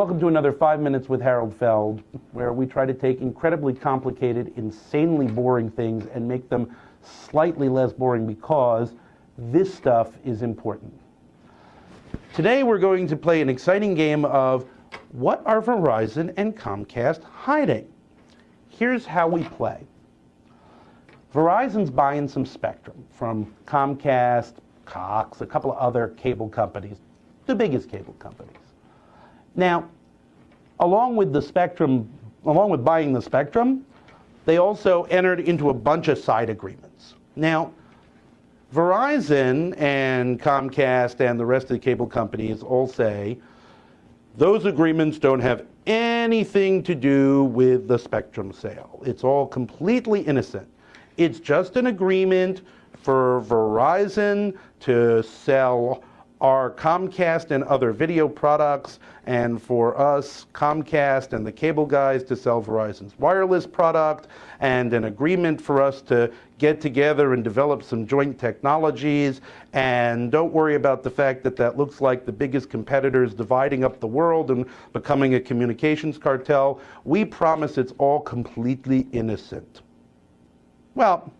Welcome to another Five Minutes with Harold Feld, where we try to take incredibly complicated, insanely boring things and make them slightly less boring because this stuff is important. Today we're going to play an exciting game of what are Verizon and Comcast hiding? Here's how we play. Verizon's buying some spectrum from Comcast, Cox, a couple of other cable companies, the biggest cable companies. Now, along with the spectrum, along with buying the spectrum, they also entered into a bunch of side agreements. Now, Verizon and Comcast and the rest of the cable companies all say those agreements don't have anything to do with the spectrum sale. It's all completely innocent. It's just an agreement for Verizon to sell our Comcast and other video products, and for us, Comcast and the cable guys to sell Verizon's wireless product, and an agreement for us to get together and develop some joint technologies. And don't worry about the fact that that looks like the biggest competitors dividing up the world and becoming a communications cartel. We promise it's all completely innocent. Well,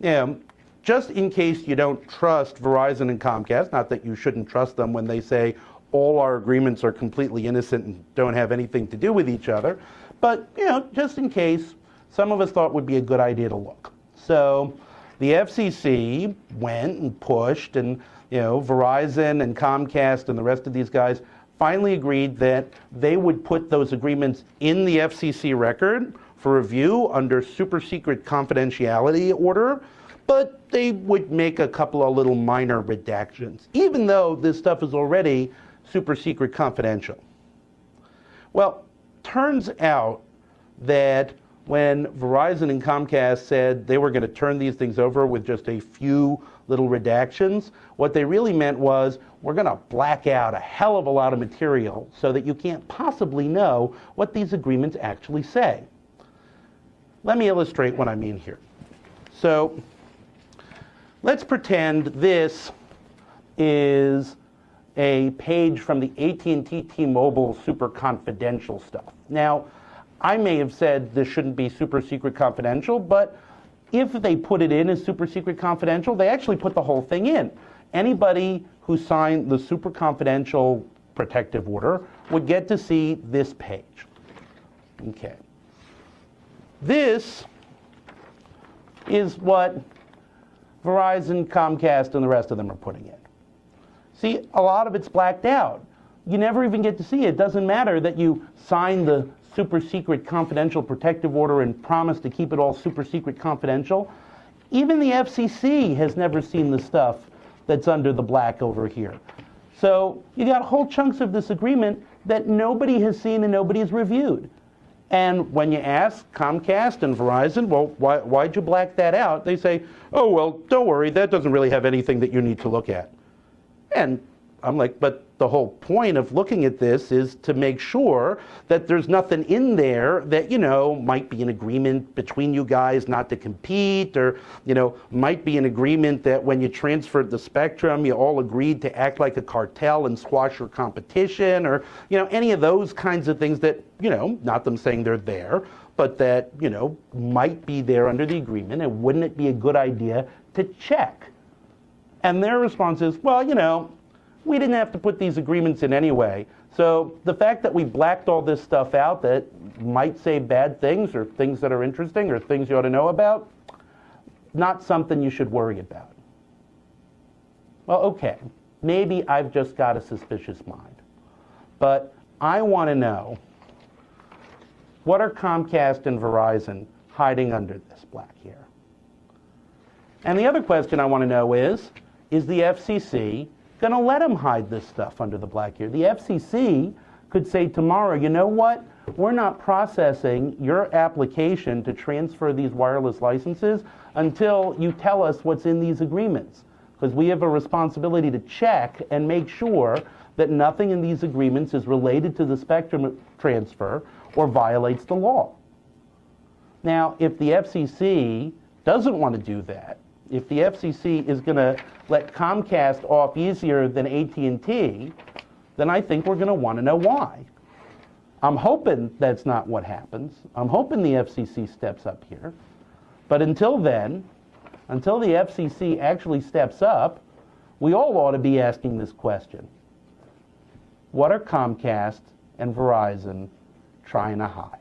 yeah, just in case you don't trust Verizon and Comcast, not that you shouldn't trust them when they say all our agreements are completely innocent and don't have anything to do with each other, but you know, just in case, some of us thought would be a good idea to look. So the FCC went and pushed and you know, Verizon and Comcast and the rest of these guys finally agreed that they would put those agreements in the FCC record for review under super secret confidentiality order but they would make a couple of little minor redactions, even though this stuff is already super secret confidential. Well, turns out that when Verizon and Comcast said they were going to turn these things over with just a few little redactions, what they really meant was we're going to black out a hell of a lot of material so that you can't possibly know what these agreements actually say. Let me illustrate what I mean here. So Let's pretend this is a page from the AT&T T-Mobile super confidential stuff. Now, I may have said this shouldn't be super secret confidential, but if they put it in as super secret confidential, they actually put the whole thing in. Anybody who signed the super confidential protective order would get to see this page. Okay. This is what Verizon, Comcast, and the rest of them are putting in. See, a lot of it's blacked out. You never even get to see it. It doesn't matter that you sign the super secret confidential protective order and promise to keep it all super secret confidential. Even the FCC has never seen the stuff that's under the black over here. So you got whole chunks of this agreement that nobody has seen and nobody has reviewed. And when you ask Comcast and Verizon, well, why, why'd you black that out? They say, oh, well, don't worry, that doesn't really have anything that you need to look at. And I'm like, but the whole point of looking at this is to make sure that there's nothing in there that, you know, might be an agreement between you guys not to compete or, you know, might be an agreement that when you transferred the spectrum, you all agreed to act like a cartel and squash your competition or, you know, any of those kinds of things that, you know, not them saying they're there, but that, you know, might be there under the agreement and wouldn't it be a good idea to check? And their response is, well, you know, we didn't have to put these agreements in anyway. So the fact that we blacked all this stuff out that might say bad things or things that are interesting or things you ought to know about, not something you should worry about. Well, okay, maybe I've just got a suspicious mind. But I want to know, what are Comcast and Verizon hiding under this black here? And the other question I want to know is, is the FCC going to let them hide this stuff under the black here. The FCC could say tomorrow, you know what? We're not processing your application to transfer these wireless licenses until you tell us what's in these agreements. Because we have a responsibility to check and make sure that nothing in these agreements is related to the spectrum transfer or violates the law. Now, if the FCC doesn't want to do that, if the FCC is going to let Comcast off easier than AT&T, then I think we're going to want to know why. I'm hoping that's not what happens. I'm hoping the FCC steps up here. But until then, until the FCC actually steps up, we all ought to be asking this question. What are Comcast and Verizon trying to hide?